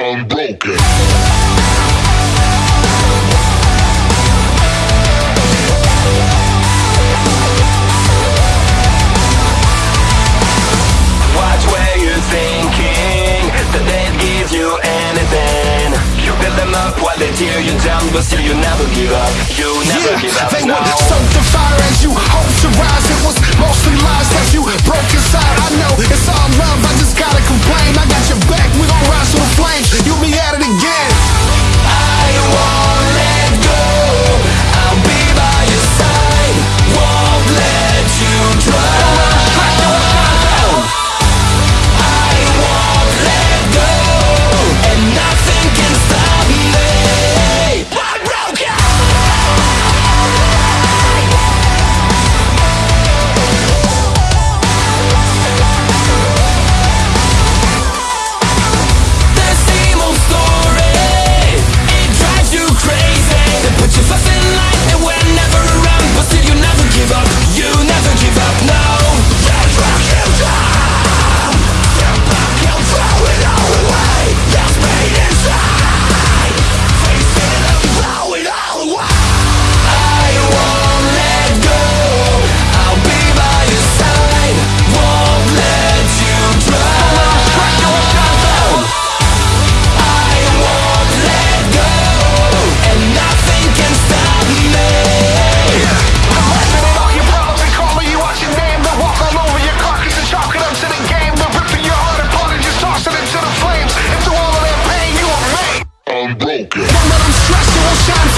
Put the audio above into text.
unbroken. Watch where you're thinking, that they'd give you anything. You build them up while they tear you down, but still you never give up. You never yeah, give up. They now. broken. But I'm stressed, so I'll shine.